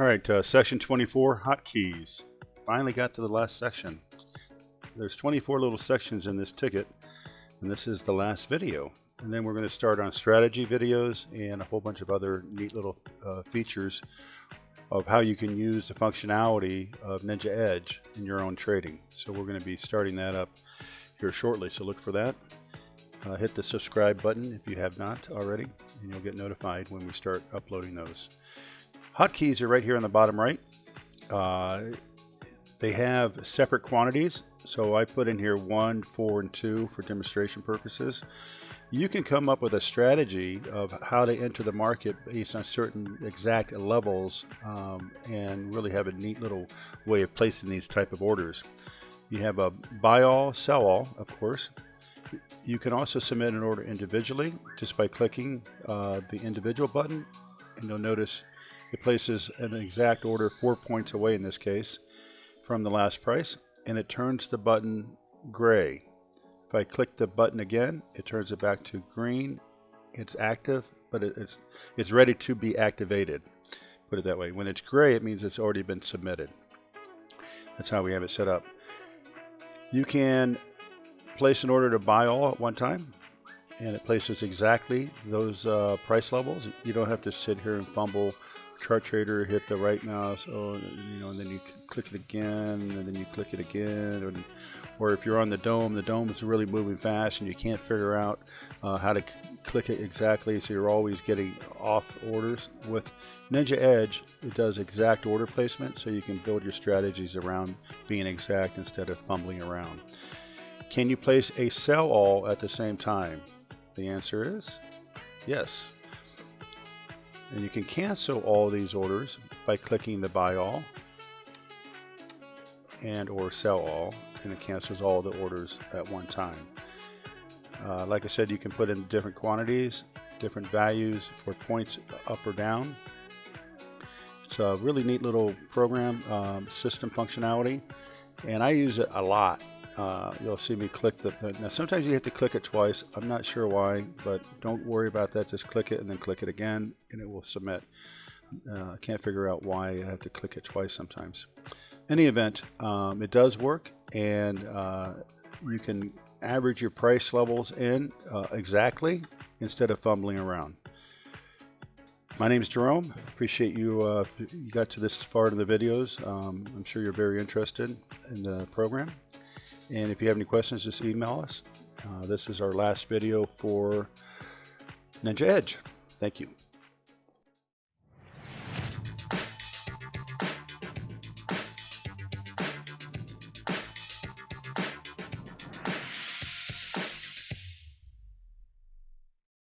All right, uh, section 24, hotkeys. Finally got to the last section. There's 24 little sections in this ticket, and this is the last video. And then we're going to start on strategy videos and a whole bunch of other neat little uh, features of how you can use the functionality of Ninja Edge in your own trading. So we're going to be starting that up here shortly, so look for that. Uh, hit the subscribe button if you have not already, and you'll get notified when we start uploading those. Hotkeys are right here on the bottom right. Uh, they have separate quantities, so I put in here 1, 4, and 2 for demonstration purposes. You can come up with a strategy of how to enter the market based on certain exact levels um, and really have a neat little way of placing these type of orders. You have a buy all, sell all, of course. You can also submit an order individually just by clicking uh, the individual button and you'll notice it places an exact order four points away in this case from the last price and it turns the button gray. If I click the button again, it turns it back to green. It's active, but it's, it's ready to be activated. Put it that way. When it's gray, it means it's already been submitted. That's how we have it set up. You can place an order to buy all at one time and it places exactly those uh, price levels. You don't have to sit here and fumble chart trader, hit the right mouse, oh, you know, and then you click it again, and then you click it again, or, or if you're on the dome, the dome is really moving fast, and you can't figure out uh, how to click it exactly, so you're always getting off orders. With Ninja Edge, it does exact order placement, so you can build your strategies around being exact instead of fumbling around. Can you place a sell all at the same time? The answer is yes. And you can cancel all these orders by clicking the buy all and or sell all and it cancels all the orders at one time. Uh, like I said, you can put in different quantities, different values for points up or down. It's a really neat little program, um, system functionality, and I use it a lot uh, you'll see me click the now sometimes you have to click it twice I'm not sure why but don't worry about that just click it and then click it again and it will submit uh, I can't figure out why I have to click it twice sometimes any event um, it does work and uh, you can average your price levels in uh, exactly instead of fumbling around my name is Jerome. Appreciate you, uh, you got to this far in the videos. Um, I'm sure you're very interested in the program. And if you have any questions, just email us. Uh, this is our last video for Ninja Edge. Thank you.